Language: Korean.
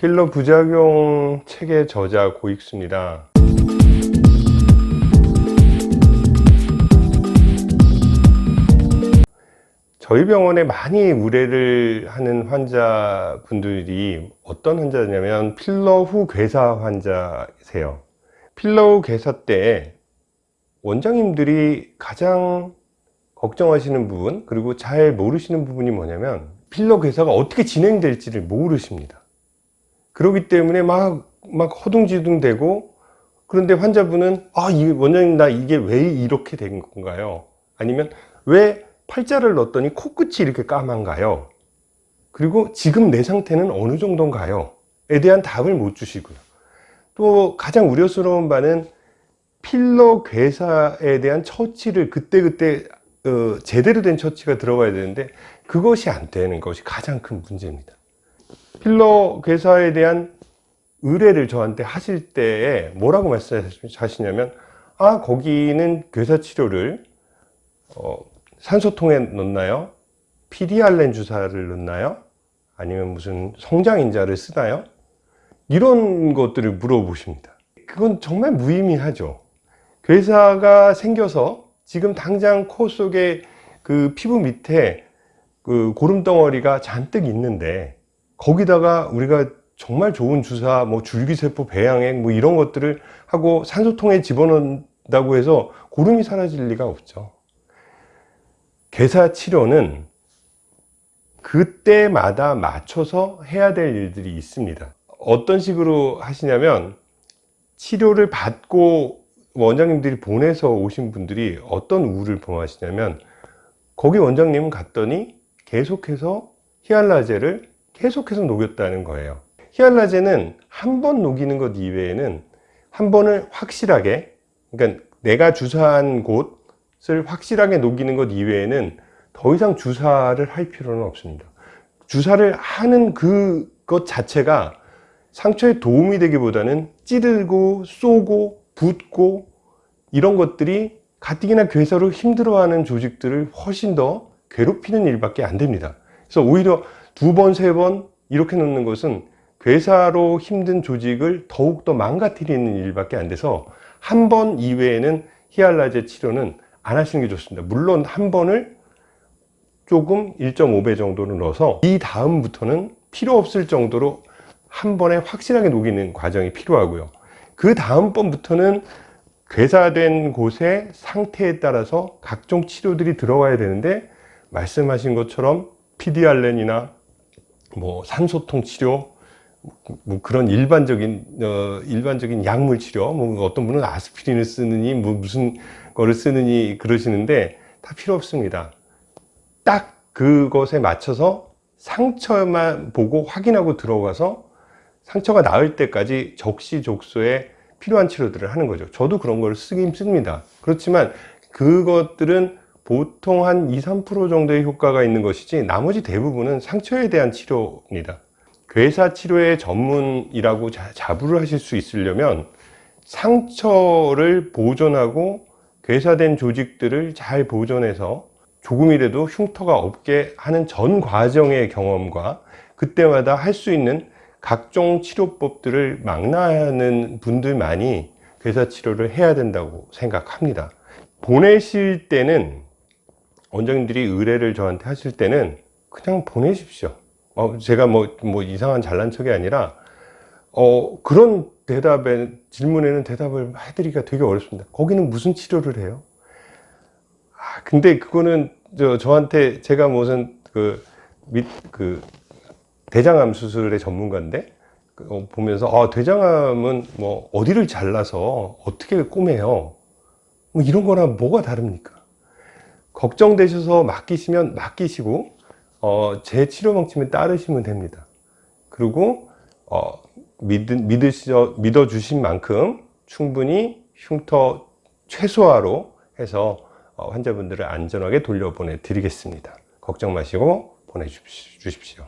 필러 부작용 책의 저자 고익수입니다. 저희 병원에 많이 의뢰를 하는 환자분들이 어떤 환자냐면 필러 후 괴사 환자세요. 필러 후 괴사 때 원장님들이 가장 걱정하시는 부분 그리고 잘 모르시는 부분이 뭐냐면 필러 괴사가 어떻게 진행될지를 모르십니다. 그렇기 때문에 막, 막 허둥지둥 되고 그런데 환자분은 아, 이 원장님 나 이게 왜 이렇게 된 건가요? 아니면 왜 팔자를 넣었더니 코끝이 이렇게 까만가요? 그리고 지금 내 상태는 어느 정도인가요? 에 대한 답을 못 주시고요. 또 가장 우려스러운 바는 필러 괴사에 대한 처치를 그때그때 어, 제대로 된 처치가 들어가야 되는데 그것이 안 되는 것이 가장 큰 문제입니다. 필러 괴사에 대한 의뢰를 저한테 하실 때에 뭐라고 말씀하시냐면 아 거기는 괴사 치료를 어, 산소통에 넣나요? 피디알렌 주사를 넣나요? 아니면 무슨 성장인자를 쓰나요? 이런 것들을 물어보십니다. 그건 정말 무의미하죠. 괴사가 생겨서 지금 당장 코 속에 그 피부 밑에 그 고름 덩어리가 잔뜩 있는데 거기다가 우리가 정말 좋은 주사, 뭐 줄기세포 배양액 뭐 이런 것들을 하고 산소통에 집어넣는다고 해서 고름이 사라질 리가 없죠. 괴사 치료는 그때마다 맞춰서 해야 될 일들이 있습니다. 어떤 식으로 하시냐면 치료를 받고 원장님들이 보내서 오신 분들이 어떤 우를 범하시냐면 거기 원장님은 갔더니 계속해서 히알라제를 계속해서 녹였다는 거예요. 히알라제는 한 번 녹이는 것 이외에는 한 번을 확실하게 그러니까 내가 주사한 곳을 확실하게 녹이는 것 이외에는 더 이상 주사를 할 필요는 없습니다. 주사를 하는 그것 자체가 상처에 도움이 되기보다는 찌르고 쏘고 붓고 이런 것들이 가뜩이나 괴사로 힘들어하는 조직들을 훨씬 더 괴롭히는 일밖에 안 됩니다. 그래서 오히려 두 번, 세 번 이렇게 넣는 것은 괴사로 힘든 조직을 더욱더 망가뜨리는 일밖에 안 돼서 한 번 이외에는 히알라제 치료는 안 하시는 게 좋습니다. 물론 한 번을 조금 1.5배 정도로 넣어서 이 다음부터는 필요 없을 정도로 한 번에 확실하게 녹이는 과정이 필요하고요. 그 다음번부터는 괴사된 곳의 상태에 따라서 각종 치료들이 들어가야 되는데 말씀하신 것처럼 피디알렌이나 뭐 산소통 치료 뭐 그런 일반적인 어, 일반적인 약물 치료 뭐 어떤 분은 아스피린을 쓰느니 뭐 무슨 거를 쓰느니 그러시는데 다 필요 없습니다. 딱 그것에 맞춰서 상처만 보고 확인하고 들어가서 상처가 나을 때까지 적시족소에 필요한 치료들을 하는 거죠. 저도 그런 걸 쓰긴 씁니다. 그렇지만 그것들은 보통 한 2, 3% 정도의 효과가 있는 것이지 나머지 대부분은 상처에 대한 치료입니다. 괴사 치료의 전문이라고 자부를 하실 수 있으려면 상처를 보존하고 괴사된 조직들을 잘 보존해서 조금이라도 흉터가 없게 하는 전 과정의 경험과 그때마다 할 수 있는 각종 치료법들을 망라하는 분들만이 괴사 치료를 해야 된다고 생각합니다. 보내실 때는 원장님들이 의뢰를 저한테 하실 때는 그냥 보내십시오. 어, 제가 뭐, 뭐 이상한 잘난 척이 아니라 어, 그런 대답에 질문에는 대답을 해드리기가 되게 어렵습니다. 거기는 무슨 치료를 해요? 아, 근데 그거는 저, 저한테 제가 무슨 그, 밑, 그 대장암 수술의 전문가인데 그, 어, 보면서 아, 대장암은 뭐 어디를 잘라서 어떻게 꼬매요? 뭐 이런 거랑 뭐가 다릅니까 걱정되셔서 맡기시면 맡기시고 어, 제 치료 방침에 따르시면 됩니다. 그리고 어, 믿, 믿으셔, 믿어주신 만큼 충분히 흉터 최소화로 해서 어, 환자분들을 안전하게 돌려보내 드리겠습니다. 걱정 마시고 보내주십시오